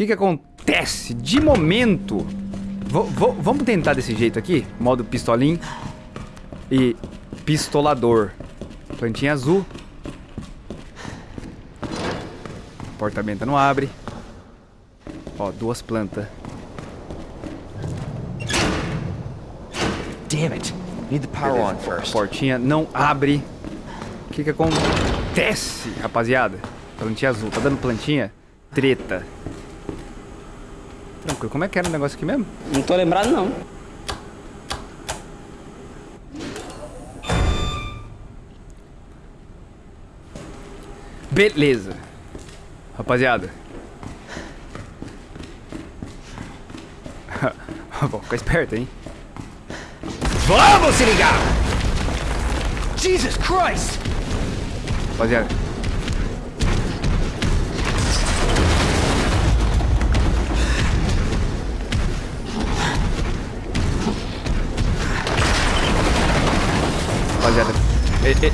que que acontece? De momento... vamos tentar desse jeito aqui. Modo pistolim. E pistolador. Plantinha azul. Portamento não abre. Ó, duas plantas. Damn it. Need the power on first. Portinha não abre. O que que acontece, rapaziada? Plantinha azul. Tá dando plantinha? Treta. Como é que era o negócio aqui mesmo? Não tô lembrado, não. Beleza. Rapaziada. Bom, fica esperto, hein? Vamos se ligar! Jesus Christ! Rapaziada.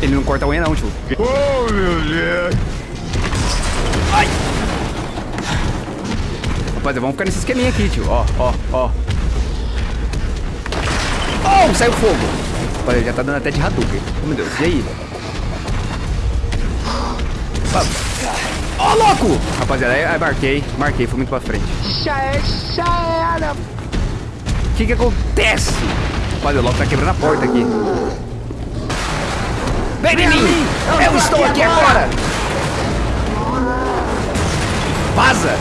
Ele não corta a unha não, tio. Oh, meu Deus! Ai! Rapaziada, vamos ficar nesse esqueminha aqui, tio. Ó, ó, ó. Oh, saiu fogo. Rapaziada, já tá dando até de Hadouken. Oh, meu Deus. E aí? Ó, louco! Rapaziada, aí, aí marquei. Marquei, foi muito pra frente. Já é, já era. O que que acontece? Rapaziada, o Loki tá quebrando a porta aqui. Vem em mim! Eu estou aqui agora! Vaza!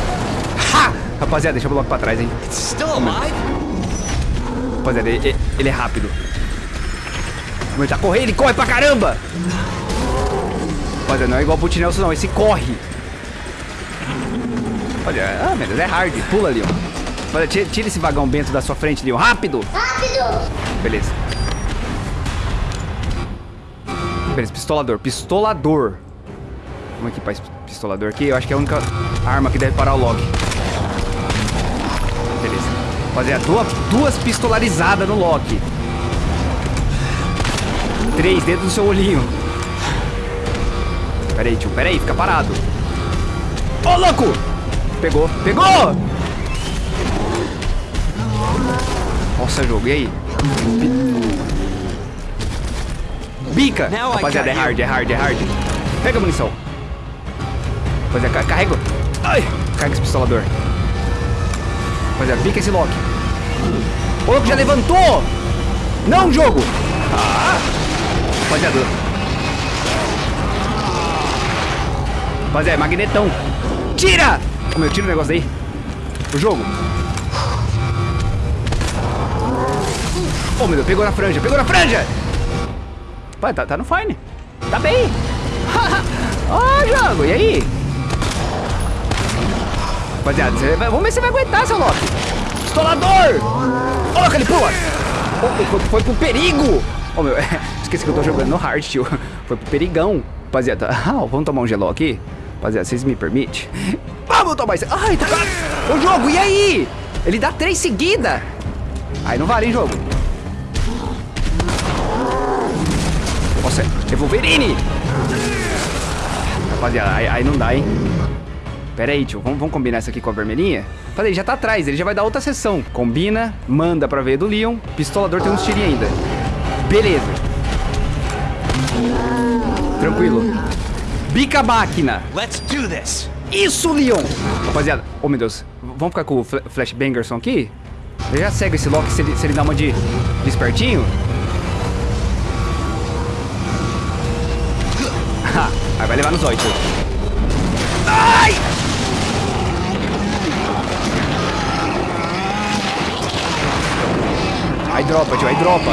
Ha! Rapaziada, deixa o Loki pra trás, hein? Still alive? Rapaziada, ele, ele é rápido. Como ele tá correndo, ele corre pra caramba! Rapaziada, não é igual pro Nelson não, esse corre. Olha, ah, meu Deus, é hard. Pula, Leon. Olha, tira, tira esse vagão bento da sua frente, Leon. Rápido! Rápido! Beleza. Beleza, pistolador. Pistolador. Vamos aqui pra es- pistolador aqui. Eu acho que é a única arma que deve parar o log. Beleza. Rapaziada, duas, duas pistolarizadas no Loki. Três dentro do seu olhinho. Pera aí, tio. Pera aí, fica parado. Ô, louco! Pegou, pegou! Nossa, jogo, e aí? Bica! Rapaziada, é hard, é hard, é hard. Pega a munição. Rapaziada, ca- carrega. Ai! Carrega esse pistolador. Rapaziada, bica esse Loki. O louco já levantou! Não, jogo! Ah! Rapaziada. Rapaziada, é magnetão. Tira! Ô, meu, tira o negócio daí. O jogo. Ô, meu Deus, pegou na franja, pegou na franja! Pai, tá, tá no fine. Tá bem. Ó, jogo, e aí? Rapaziada, vai- vamos ver se vai aguentar, seu Loki. Pistolador! Ô, louco, ele pula! Ô, foi, foi pro perigo! Ô, meu, esqueci que eu tô jogando no hard, tio. Foi pro perigão. Rapaziada, ah, vamos tomar um geló aqui? Rapaziada, vocês me permitem? Vamos tomar isso. Ai, tá... Jogo, e aí? Ele dá três seguidas. Aí não vale, hein, jogo? Nossa, é Wolverine! Rapaziada, aí, aí não dá, hein? Pera aí, tio. Vamos, vamos combinar isso aqui com a vermelhinha? Falei, já tá atrás. Ele já vai dar outra sessão. Combina, manda pra ver do Leon. Pistolador tem uns tirinhos ainda. Beleza. Tranquilo. Bica a máquina. Let's do this! Isso, Leon! Rapaziada, oh meu Deus. Vamos ficar com o Fla- Flash Bangerson aqui? Eu já cego esse Loki se ele, se ele dá uma de, de espertinho. Aí vai levar nos oito. Ai! Aí dropa, tio, aí dropa.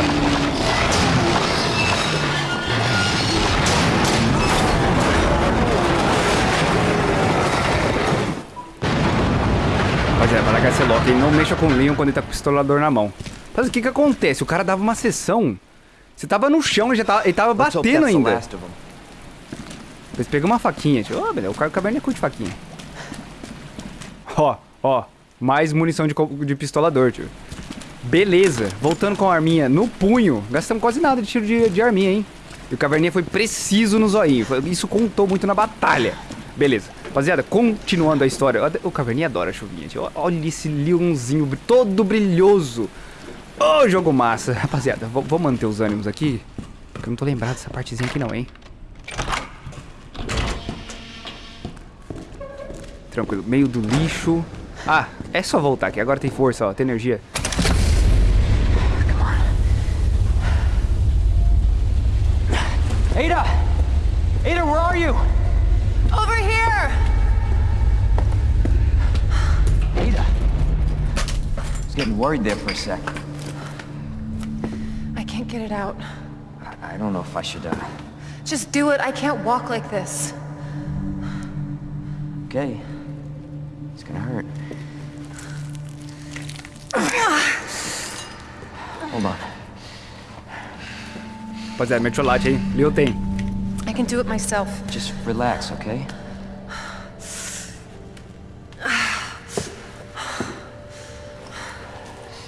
Rapaziada, vai largar esse Loki. Ele não mexa com o Leon quando ele tá com o pistolador na mão. Mas o que que acontece? O cara dava uma sessão. Você tava no chão, ele já tava, ele tava batendo ainda. Depois uma faquinha, tio. Ô, beleza, o cara o caverninha curte faquinha. Ó, ó. Mais munição de, de pistolador, tio. Beleza. Voltando com a arminha no punho. Gastamos quase nada de tiro de, de arminha, hein? E o caverninha foi preciso no zoinho. Isso contou muito na batalha. Beleza. Rapaziada, continuando a história. O Caverninha adora chuvinha, gente. Olha esse leãozinho todo brilhoso. Ô, oh, jogo massa. Rapaziada, vou manter os ânimos aqui. Porque eu não tô lembrado dessa partezinha aqui não, hein. Tranquilo. Meio do lixo. Ah, é só voltar aqui. Agora tem força, ó. Tem energia. Ada! Ada, where are you? Over here! Ada. I was getting worried there for a sec. I can't get it out. I, I don't know if I should, uh... Just do it. I can't walk like this. Okay. It's gonna hurt. Hold on. Rapaziada, that, hein? Leo tem. I can do it myself. Just relax, okay?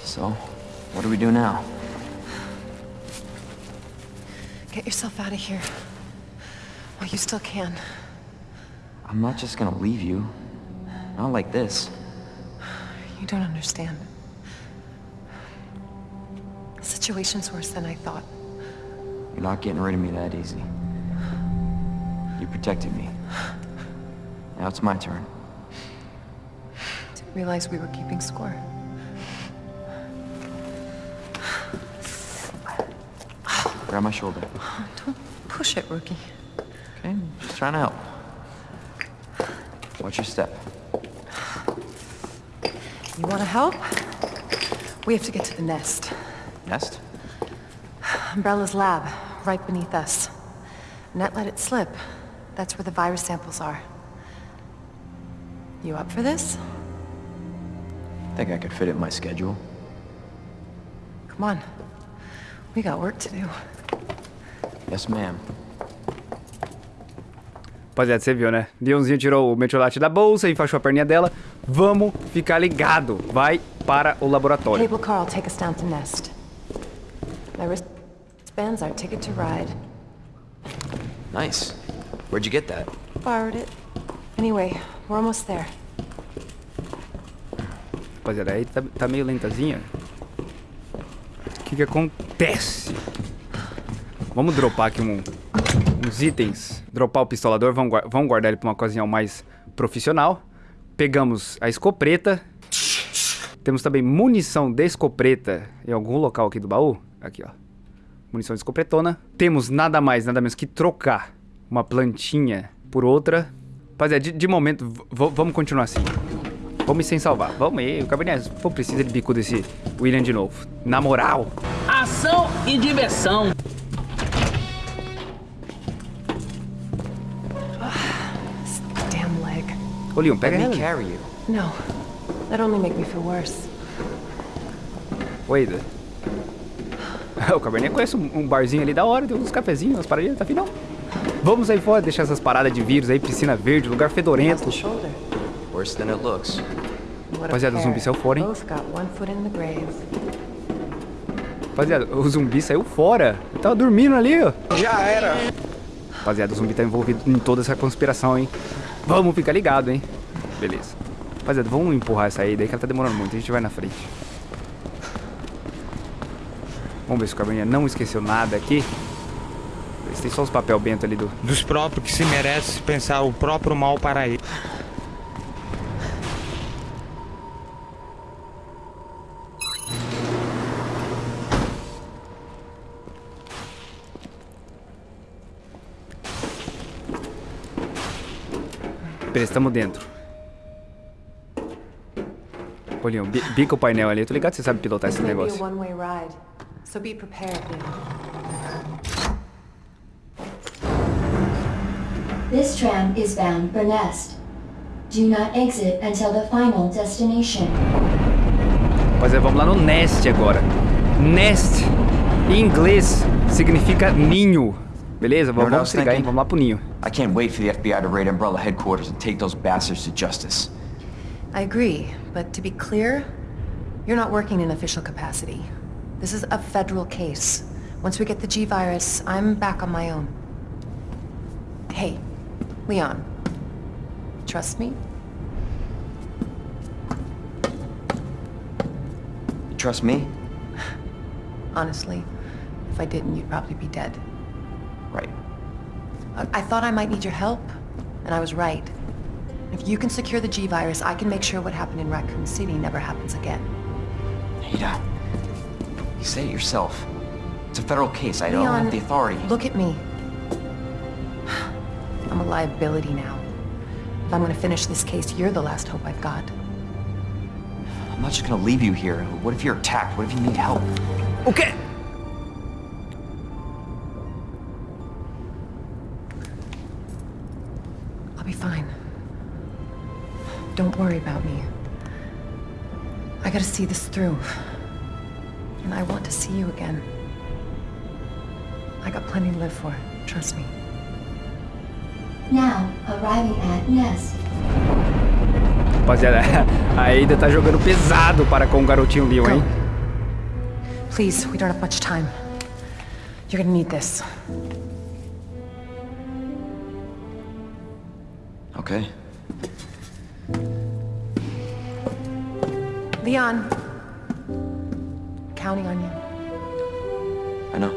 So, what do we do now? Get yourself out of here. While you still can. I'm not just gonna leave you. Not like this. You don't understand. The situation's worse than I thought. You're not getting rid of me that easy. You protected me. Now it's my turn. Didn't realize we were keeping score. Grab my shoulder. Don't push it, rookie. Okay, just trying to help. Watch your step. You want to help? We have to get to the nest. Nest? Umbrella's lab, right beneath us. Net let it slip. That's where the virus samples are. You up for this? Think I could fit it in my schedule. Come on. We got work to do. Yes, ma'am. Rapaziada, você viu, né? Leãozinho tirou o metiolate da bolsa e enfaixou a perninha dela. Vamos ficar ligado. Vai para o laboratório. Cable Carl, take us down to Nest. My wristband's our ticket to ride. Nice. Where'd you get that? Borrowed it. Anyway, we're almost there. Rapaziada, aí tá, tá meio lentazinha. O que que acontece? Vamos dropar aqui um, uns itens. Dropar o pistolador. Vamos, vamos guardar ele pra uma ocasião mais profissional. Pegamos a escopeta. Temos também munição de escopeta em algum local aqui do baú. Aqui, ó. Munição de escopetona. Temos nada mais, nada menos que trocar uma plantinha por outra. Rapaziada, de, de momento, vamos continuar assim. Vamos sem salvar. Vamos aí. O Cabernet, preciso, ele bico desse William de novo. Na moral. Ação e diversão. Ô, Leon, pega Let me ela. carry you. No. That only make me feel worse. Oi. O Cabernet conhece um, barzinho ali da hora, tem uns cafezinhos, umas paradinhas, tá final. Vamos aí fora, deixar essas paradas de vírus aí, piscina verde, lugar fedorento. Worse than it looks. Rapaziada, o zumbi saiu fora, hein? Rapaziada, o zumbi saiu fora. Ele tava dormindo ali, ó. Já era. Rapaziada, o zumbi tá envolvido em toda essa conspiração, hein? Vamos ficar ligado, hein? Beleza. Rapaziada, vamos empurrar essa aí, daí que ela tá demorando muito, a gente vai na frente. Vamos ver se o Cabernet não esqueceu nada aqui. Têm só os papel bento ali do... dos próprios que se merece pensar o próprio mal para ele. Beleza, tamo dentro. Bi- bica o painel ali. Eu tô ligado que você sabe pilotar esse negócio. This tram is bound for Nest. Do not exit until the final destination. Rapaziada, vamos lá no Nest agora. Nest, em inglês, significa ninho. Beleza? what I Vamos was se ligar, hein? Vamos lá pro ninho. I can't wait for the FBI to raid Umbrella headquarters and take those bastards to justice. I agree, but to be clear, you're not working in official capacity. This is a federal case. Once we get the G-Virus, I'm back on my own. Hey, Leon. trust me? You trust me? Honestly, if I didn't, you'd probably be dead. Right. I, I thought I might need your help, and I was right. If you can secure the G-Virus, I can make sure what happened in Raccoon City never happens again. Ada, you said it yourself. It's a federal case. I don't have the authority. Look at me. I'm a liability now. If I'm gonna finish this case, you're the last hope I've got. I'm not just gonna leave you here. What if you're attacked? What if you need help? O Don't worry about me. I gotta see this through. And I want to see you again. I got plenty to live for, trust me. Now, arriving at Nest. Rapaziada, a Ada tá jogando pesado para com o garotinho Leon, hein? Please, we don't have much time. You're gonna need this. Okay. Leon. Counting on you. I know.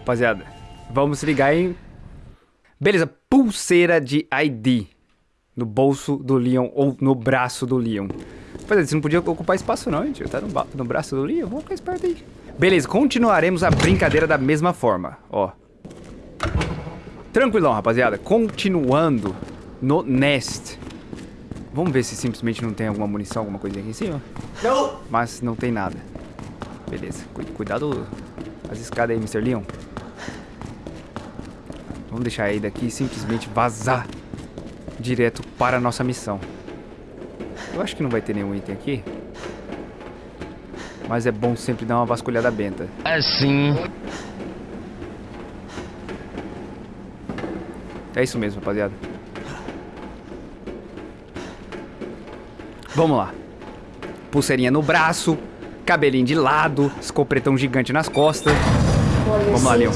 Rapaziada, vamos ligar em... Beleza, pulseira de ID. No bolso do Leon ou no braço do Leon. Rapaziada, você não podia ocupar espaço não, gente. Tá no, no braço do Leon, vamos ficar esperto aí. Beleza, continuaremos a brincadeira da mesma forma, ó. Tranquilão, rapaziada. Continuando no Nest. Vamos ver se simplesmente não tem alguma munição, alguma coisa aqui em cima. Mas não tem nada. Beleza. Cu- Cuidado as escadas aí, Mr. Leon. Vamos deixar aí daqui e simplesmente vazar direto para a nossa missão. Eu acho que não vai ter nenhum item aqui. Mas é bom sempre dar uma vasculhada benta. Assim. É isso mesmo, rapaziada. Vamos lá. Pulseirinha no braço, cabelinho de lado, escopretão gigante nas costas. Vamos lá, Leon.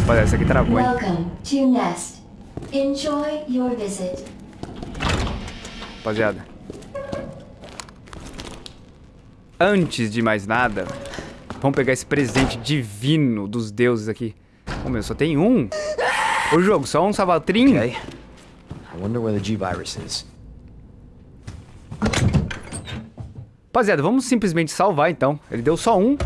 Rapaziada, essa aqui travou, hein? Welcome to Nest. Enjoy your visit. Rapaziada. Antes de mais nada, vamos pegar esse presente divino dos deuses aqui. Ô meu, só tem um. O jogo, só um savatrim. Okay. I wonder where the G-Virus is. Rapaziada, vamos simplesmente salvar então. Ele deu só um.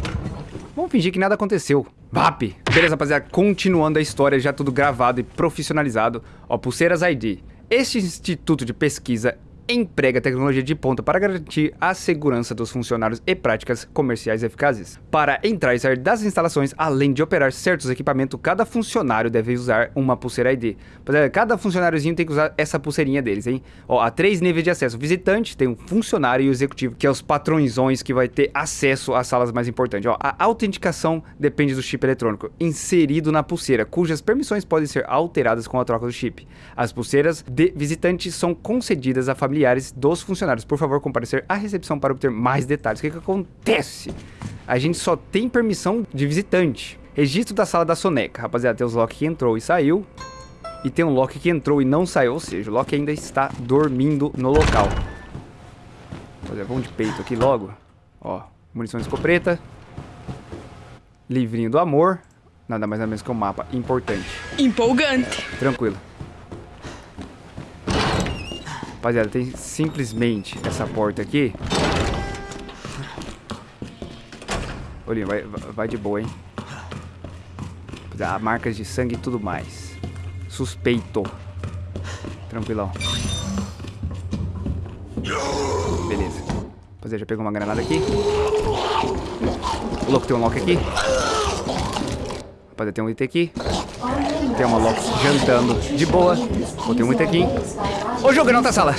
Vamos fingir que nada aconteceu. VAP! Beleza, rapaziada, continuando a história, já tudo gravado e profissionalizado. Ó, Pulseiras ID. Este instituto de pesquisa emprega tecnologia de ponta para garantir a segurança dos funcionários e práticas comerciais eficazes. Para entrar e sair das instalações, além de operar certos equipamentos, cada funcionário deve usar uma pulseira ID. Rapaziada, Cada funcionáriozinho tem que usar essa pulseirinha deles, hein? Ó, há três níveis de acesso. Visitante, tem o funcionário e o executivo, que é os patrõezões que vai ter acesso às salas mais importantes. Ó, a autenticação depende do chip eletrônico inserido na pulseira, cujas permissões podem ser alteradas com a troca do chip. As pulseiras de visitantes são concedidas a familiares dos funcionários. Por favor, comparecer à recepção para obter mais detalhes. O que, que acontece? A gente só tem permissão de visitante. Registro da sala da soneca. Rapaziada, tem os Loki que entrou e saiu. E tem um Loki que entrou e não saiu. Ou seja, o Loki ainda está dormindo no local. Rapaziada, vamos de peito aqui logo. Ó, munição de escopeta. Livrinho do amor. Nada mais nada menos que um mapa importante. Empolgante. Tranquilo. Rapaziada, tem simplesmente essa porta aqui. Olhinho, vai, vai de boa, hein? Marcas de sangue e tudo mais. Suspeito. Tranquilão. Beleza. Rapaziada, já pegou uma granada aqui. O louco tem um lock aqui. Rapaziada, tem um item aqui. Tem uma Loki jantando de boa. Botei item aqui. Ô, jogo, na outra sala.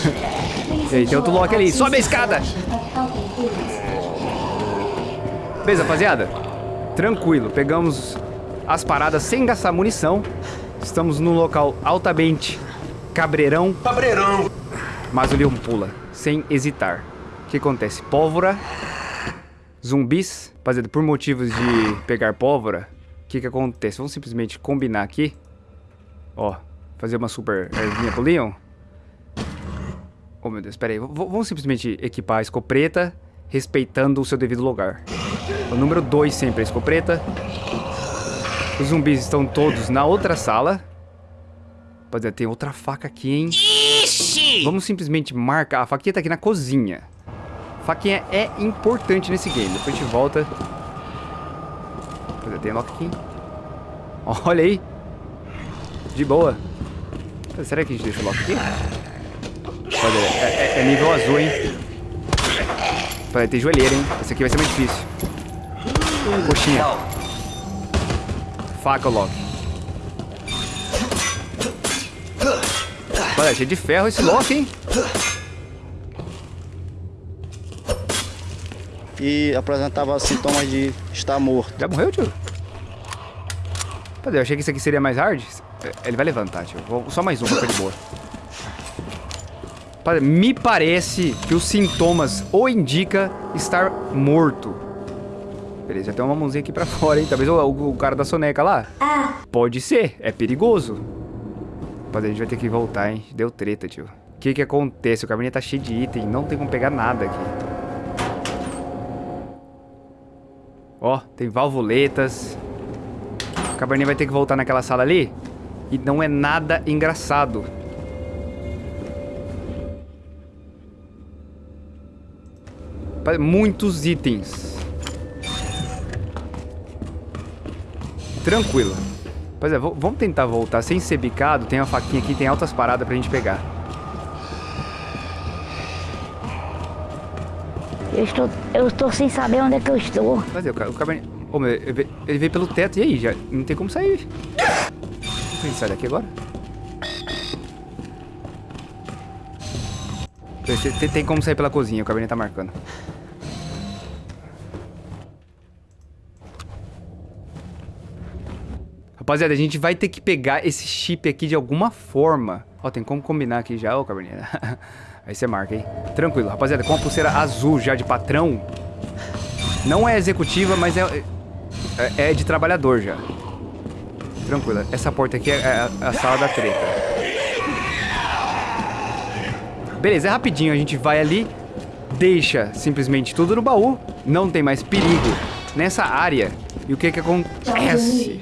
E aí, tem outro Loki ali. Sobe a escada. Beleza, rapaziada. Tranquilo. Pegamos as paradas sem gastar munição. Estamos num local altamente cabreirão. Cabreirão. Mas o Leon pula, sem hesitar. O que acontece? Pólvora, zumbis. Rapaziada, por motivos de pegar pólvora, o que que acontece? Vamos simplesmente combinar aqui. Ó, fazer uma super ervinha pro Leon. Oh, meu Deus, pera aí. V vamos simplesmente equipar a escopeta, respeitando o seu devido lugar. O número 2 sempre é a escopeta. Os zumbis estão todos na outra sala. Rapaziada, tem outra faca aqui, hein? Ixi! Vamos simplesmente marcar. A faquinha tá aqui na cozinha. Faquinha é importante nesse game. Depois a gente volta. Rapaziada, tem lock aqui. Olha aí. De boa. Será que a gente deixa o lock aqui? Rapaziada, é, é, é nível azul, hein? Rapaziada, tem joelheira, hein? Esse aqui vai ser mais difícil. Coxinha. Faca, Loki. Olha, cheio de ferro esse Loki, hein? E apresentava sintomas de estar morto. Já morreu, tio? Cadê? Eu achei que isso aqui seria mais hard. Ele vai levantar, tio. Vou... Só mais um pra de boa. Me parece que os sintomas o indica estar morto. Beleza, já tem uma mãozinha aqui pra fora, hein? Talvez o, o, cara da soneca lá. Ah. Pode ser, é perigoso. Rapaziada, a gente vai ter que voltar, hein? Deu treta, tio. O que que acontece? O caminho tá cheio de item, não tem como pegar nada aqui. Ó, tem valvuletas. O cabernet vai ter que voltar naquela sala ali. E não é nada engraçado. Muitos itens. Tranquilo. Pois é, vamos tentar voltar sem ser bicado. Tem uma faquinha aqui, tem altas paradas pra gente pegar. Eu estou, eu estou sem saber onde é que eu estou. Mas é, o, o cabernet... Oh, ele veio pelo teto, e aí? Já não tem como sair. A gente sai daqui agora? Tem, tem como sair pela cozinha, o cabernet tá marcando. Rapaziada, a gente vai ter que pegar esse chip aqui de alguma forma. Ó, tem como combinar aqui já, ô Cabernet. Aí você marca, hein? Tranquilo, rapaziada, com a pulseira azul já de patrão. Não é executiva, mas é, é, é de trabalhador já. Tranquilo, essa porta aqui é a, a sala da treta. Beleza, é rapidinho, a gente vai ali, deixa simplesmente tudo no baú, não tem mais perigo nessa área. E o que que acontece?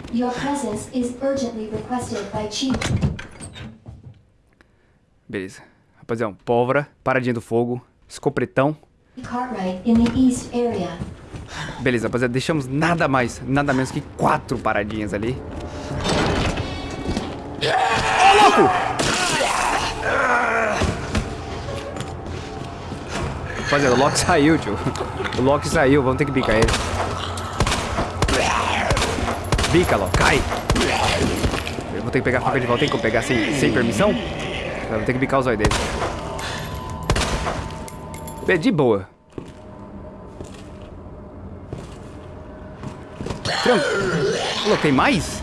Beleza. Rapaziada, pólvora, paradinha do fogo, escopretão. Beleza, rapaziada, deixamos nada mais, nada menos que quatro paradinhas ali. Ô, oh, louco! Rapaziada, o Loki saiu, tio. O Loki saiu, vamos ter que bicar ele. Bica, Loki, cai! Eu vou ter que pegar a faca de volta, tem como pegar sem, sem permissão? Eu vou ter que bicar os olhos dele. É de boa. Tranquilo. Tem mais?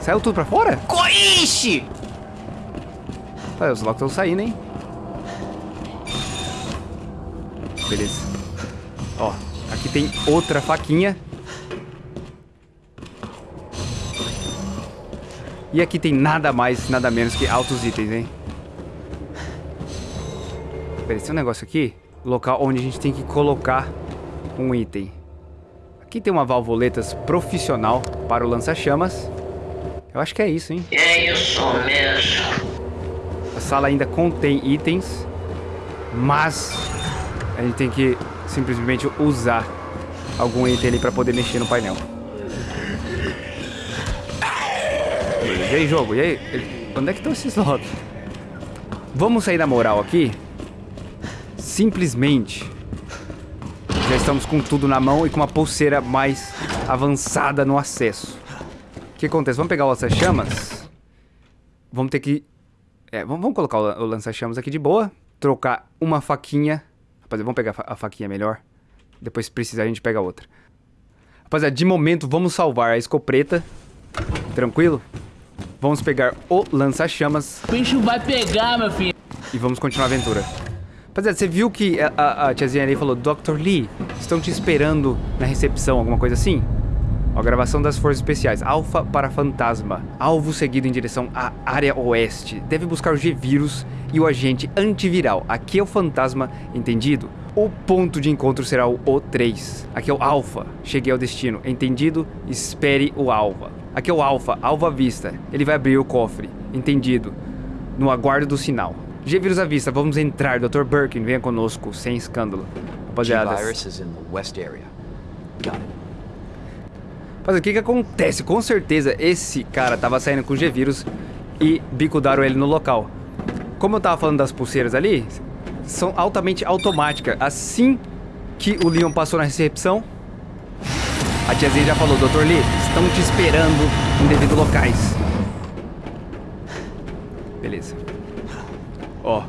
Saiu tudo pra fora? Coixe! Tá, os Locks estão saindo, hein? Beleza. Ó, aqui tem outra faquinha. E aqui tem nada mais, nada menos que altos itens, hein? Beleza, tem um negócio aqui. Local onde a gente tem que colocar um item. Aqui tem uma valvuletas profissional para o lança-chamas. Eu acho que é isso, hein? É isso mesmo. A sala ainda contém itens, mas a gente tem que simplesmente usar algum item ali para poder mexer no painel. E aí, jogo? E aí? Onde é que estão esses lotes? Vamos sair da moral aqui? Simplesmente. Já estamos com tudo na mão e com uma pulseira mais avançada no acesso. O que acontece? Vamos pegar o lança-chamas. Vamos ter que... É, vamos, vamos colocar o lança-chamas aqui de boa. Trocar uma faquinha. Rapaziada, vamos pegar a faquinha melhor. Depois, se precisar, a gente pega outra. Rapaziada, de momento, vamos salvar a escopeta. Tranquilo? Vamos pegar o lança-chamas O bicho vai pegar, meu filho. e vamos continuar a aventura. Rapaziada, você viu que a, a, a tiazinha ali falou Dr. Lee, estão te esperando na recepção, alguma coisa assim? Ó, gravação das forças especiais. Alfa para fantasma. Alvo seguido em direção à área oeste. Deve buscar o G-Vírus e o agente antiviral. Aqui é o fantasma, entendido? O ponto de encontro será o O3. Aqui é o Alfa. Cheguei ao destino. Entendido? Espere o Alfa. Aqui é o Alfa. Alva à vista. Ele vai abrir o cofre. Entendido? No aguardo do sinal. G-Vírus à vista. Vamos entrar. Dr. Birkin, venha conosco. Sem escândalo. Rapaziada. G-Virus is in the west area. Got it. Mas o que que acontece? Com certeza esse cara tava saindo com G-Vírus e bicudaram ele no local. Como eu tava falando das pulseiras ali, são altamente automáticas. Assim que o Leon passou na recepção, a tiazinha já falou, Dr. Lee, estão te esperando em devido locais. Beleza. Ó.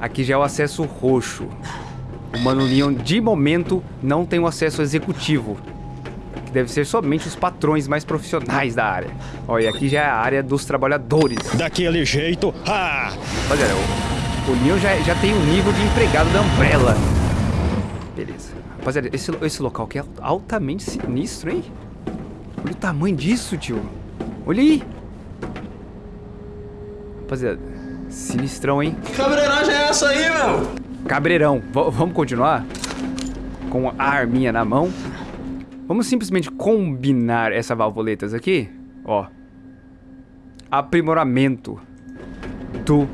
Aqui já é o acesso roxo. O Mano Leon, de momento, não tem o acesso executivo que deve ser somente os patrões mais profissionais da área. Ó, e aqui já é a área dos trabalhadores. Daquele jeito, ah! Rapaziada, o, o Leon já, já tem o nível de empregado da Umbrella. Beleza. Rapaziada, esse, esse local aqui é altamente sinistro, hein? Olha o tamanho disso, tio. Olha aí. Rapaziada, sinistrão, hein? Cabreiragem é essa aí, meu? Cabreirão. V vamos continuar? Com a arminha na mão. Vamos simplesmente combinar essa valvoletas aqui. Ó. Aprimoramento do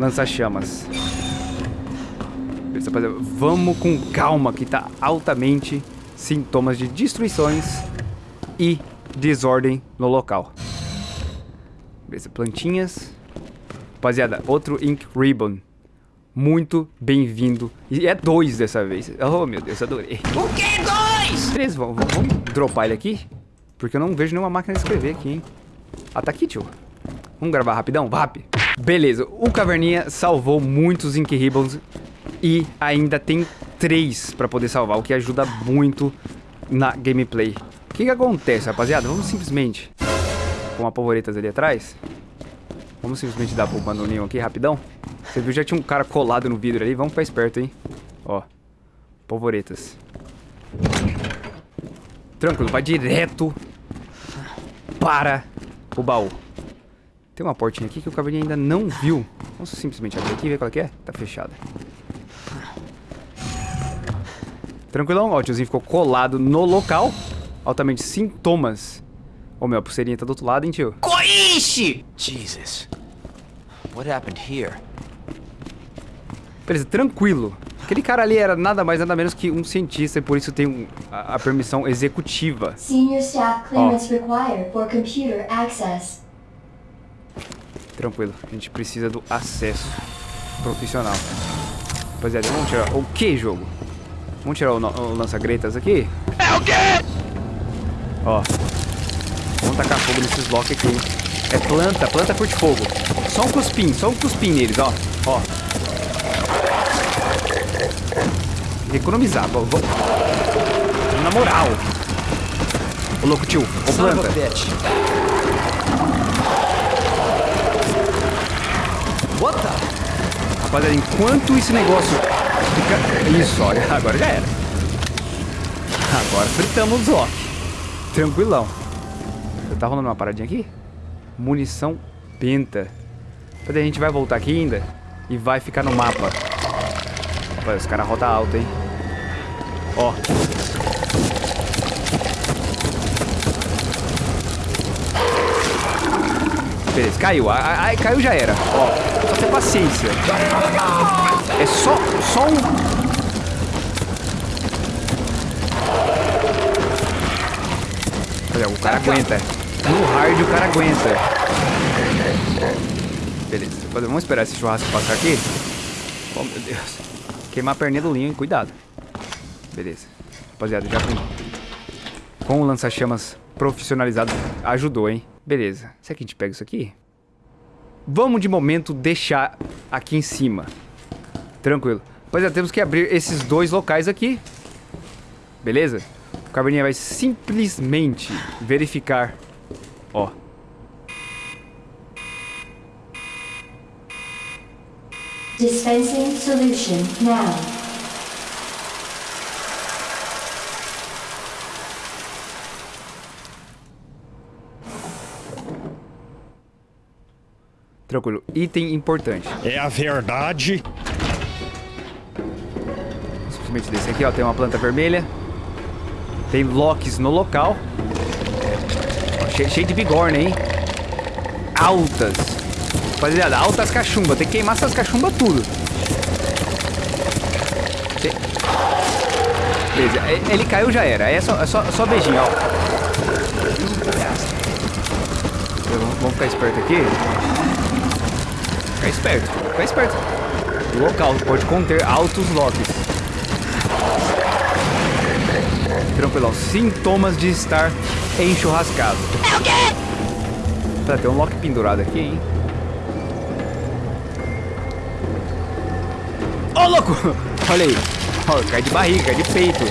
lança-chamas. Rapaziada. Vamos com calma, que tá altamente sintomas de destruições e desordem no local. Beleza, plantinhas. Rapaziada, outro Ink Ribbon. Muito bem-vindo. E é dois dessa vez. Oh, meu Deus, adorei. O que dois? Beleza, vamos, vamos, dropar ele aqui. Porque eu não vejo nenhuma máquina de escrever aqui, hein. Ah, tá aqui, tio. Vamos gravar rapidão? Vap. Beleza, o Caverninha salvou muitos Ink Ribbons. E ainda tem três pra poder salvar, o que ajuda muito na gameplay. O que que acontece, rapaziada? Vamos simplesmente... Com a polvoretas ali atrás. Vamos simplesmente dar pro bandolinho aqui, rapidão. Você viu, já tinha um cara colado no vidro ali. Vamos ficar esperto, hein. Ó. Polvoretas. Tranquilo, vai direto para o baú. Tem uma portinha aqui que o caverninha ainda não viu. Vamos simplesmente abrir aqui e ver qual é que é. Tá fechada. Tranquilão, ó, o tiozinho ficou colado no local. Altamente sintomas. Ô, meu, a pulseirinha tá do outro lado, hein, tio? Coiche! Jesus. What happened here? Beleza, tranquilo. Aquele cara ali era nada mais nada menos que um cientista e por isso tem um- a, a permissão executiva. Senior staff clearance required for computer access. Tranquilo, a gente precisa do acesso profissional. Rapaziada, vamos tirar... O que, jogo? Vamos tirar o, o lança-gretas aqui? É o quê? Ó. Vamos tacar fogo nesses blocos aqui. É planta, planta curte fogo. Só um cuspim, só um cuspim neles, ó. Ó. Economizar, vamos. Na moral. Ô louco tio, ô planta. What the? Rapaziada, enquanto esse negócio fica... Isso, olha, agora já era. Agora fritamos os Loki. Tranquilão. Tá rolando uma paradinha aqui? Munição penta. Rapaziada, a gente vai voltar aqui ainda e vai ficar no mapa. Rapaz, os caras rodam alto, hein? Ó. Beleza, caiu. Ah, caiu já era. Ó, só ter paciência. É só, só um... Olha, o cara aguenta. No hard o cara aguenta. Beleza, vamos esperar esse churrasco passar aqui. Oh, meu Deus. Queimar a perninha do linho, hein? Cuidado. Beleza. Rapaziada, já com, com o lança-chamas profissionalizado ajudou, hein? Beleza. Será que a gente pega isso aqui? Vamos, de momento, deixar aqui em cima. Tranquilo. Rapaziada, temos que abrir esses dois locais aqui. Beleza? O Caverninha vai simplesmente verificar. Ó. Dispensing solution now. Tranquilo. Item importante. É a verdade. Simplesmente desse aqui, ó. Tem uma planta vermelha. Tem locks no local. Cheio, de bigorna, hein? Altas. Rapaziada, altas cachumbas. Tem que queimar essas cachumbas tudo. Beleza, ele caiu já era. É só, é só, é só beijinho, ó. Vamos, vamos ficar esperto aqui. Ficar esperto, ficar esperto. O local pode conter altos locks. Tranquilão. Sintomas de estar enchurrascado. É o quê? Tá, tem um lock pendurado aqui, hein? Ô, louco! Olha aí. Ó, cai de barriga, cai de peito.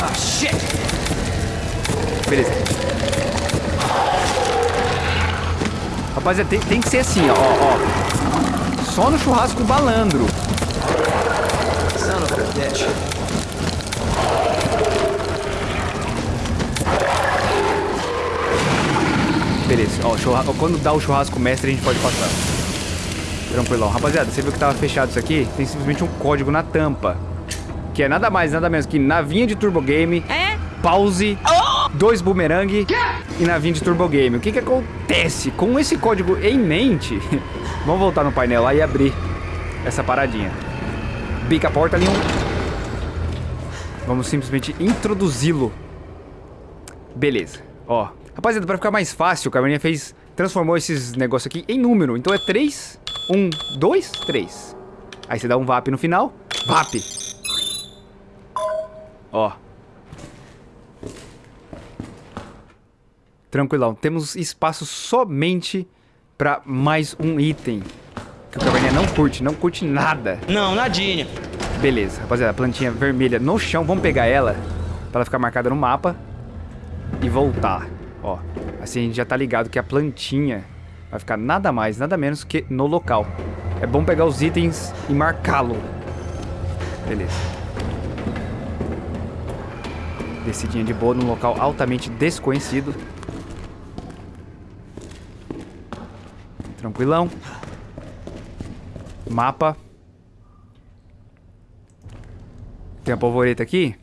Ah, shit! Beleza. Rapaziada, tem, tem que ser assim, ó, ó. Só no churrasco balandro. Beleza, ó, churra- ó, quando dá o churrasco mestre a gente pode passar. Tranquilão. Rapaziada, você viu que tava fechado isso aqui? Tem simplesmente um código na tampa. Que é nada mais, nada menos que navinha de Turbo Game, pause, dois boomerang e navinha de Turbo Game. O que que acontece? Com esse código em mente, vamos voltar no painel lá e abrir essa paradinha. Bica a porta, Leon. Vamos simplesmente introduzi-lo. Beleza. Ó. Rapaziada, pra ficar mais fácil, o Caverninha fez... Transformou esses negócios aqui em número. Então é 3, 1, 2, 3. Aí você dá um VAP no final. VAP. Ó. Tranquilão. Temos espaço somente pra mais um item. Que o Caverninha não curte. Não curte nada. Não, nadinha. Beleza, rapaziada, plantinha vermelha no chão, vamos pegar ela pra ela ficar marcada no mapa e voltar, ó. Assim a gente já tá ligado que a plantinha vai ficar nada mais, nada menos que no local. É bom pegar os itens e marcá-lo. Beleza. Descidinha de boa num local altamente desconhecido. Tranquilão. Mapa. Tem a polvoreta aqui.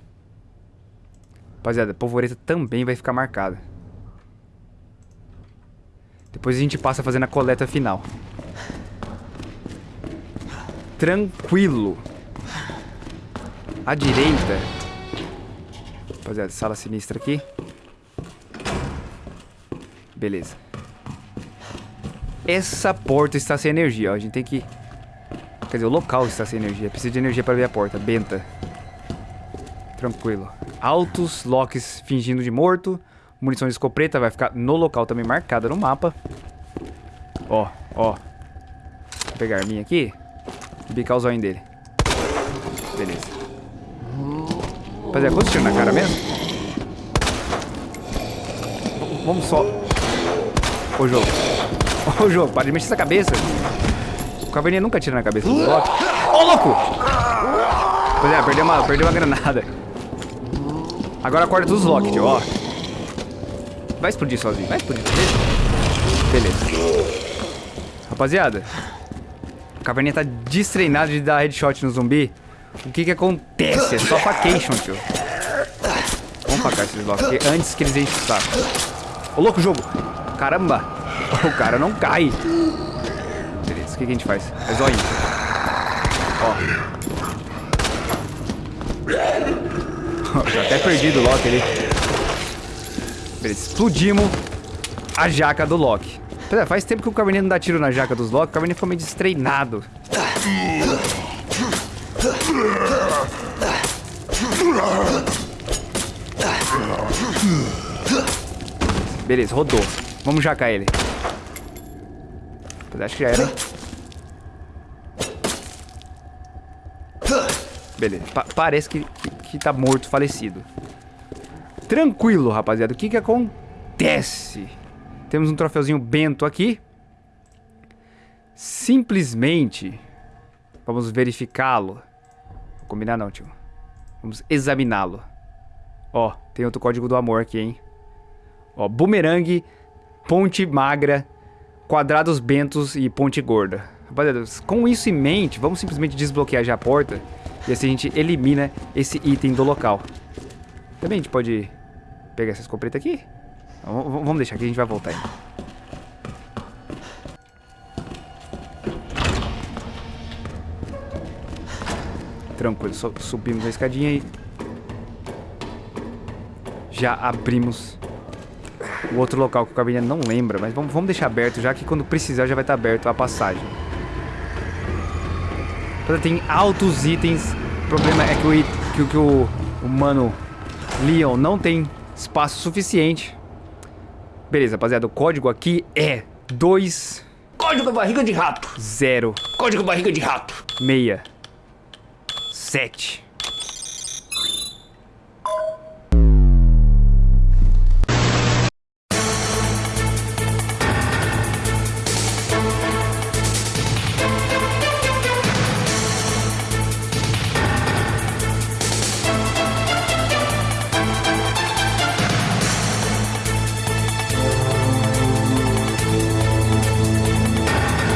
Rapaziada, a polvoreta também vai ficar marcada. Depois a gente passa fazendo a coleta final. Tranquilo. À direita. Rapaziada, sala sinistra aqui. Beleza. Essa porta está sem energia, ó. A gente tem que... Quer dizer, o local está sem energia. Precisa de energia para abrir a porta. Benta. Tranquilo. Altos locks fingindo de morto. Munição de escopeta vai ficar no local também marcada no mapa. Ó, ó. Vou pegar a arminha aqui. Bicar o zóio dele. Beleza. Rapaziada, quantos tiros na cara mesmo? Vamos só. Ô jogo. Ô jogo, para de mexer essa cabeça. O caverninha nunca tira na cabeça do Loki. Ô louco! Rapaziada, perdeu uma, perdeu uma granada. Agora acorda dos Loki, tio, ó. Vai explodir sozinho, vai explodir. Beleza. Beleza. Rapaziada, o caverninha tá destreinado de dar headshot no zumbi. O que que acontece? É só facation, tio. Vamos facar esses porque antes que eles enchem o saco. Ô, louco, jogo. Caramba. O cara não cai. Beleza, o que, que a gente faz? É zoinho. Ó. Já até perdido o Loki ali. Beleza, explodimos a jaca do Loki. Pera, faz tempo que o Caverninha não dá tiro na jaca dos Loki. O Caverninha ficou meio destreinado. Beleza, rodou. Vamos jacar ele. Mas acho que já era? Beleza, pa- parece que, que, que tá morto, falecido. Tranquilo, rapaziada. O que que acontece? Temos um troféuzinho bento aqui. Simplesmente... Vamos verificá-lo. Combinar não, tio. Vamos examiná-lo. Ó, tem outro código do amor aqui, hein? Ó, bumerangue, ponte magra, quadrados bentos e ponte gorda. Rapaziada, com isso em mente, vamos simplesmente desbloquear já a porta. E assim a gente elimina esse item do local. Também a gente pode pegar essa escopeta aqui. Vamos deixar aqui, a gente vai voltar ainda. Tranquilo, só subimos a escadinha e... Já abrimos o outro local que o Cabernet não lembra, mas vamos, vamos deixar aberto já que quando precisar já vai estar aberto a passagem. Então, Tem altos itens. O problema é que o, que, que o, o mano Leon não tem espaço suficiente. Beleza, rapaziada. O código aqui é 2 Código barriga de rato. 0 Código barriga de rato. 6 7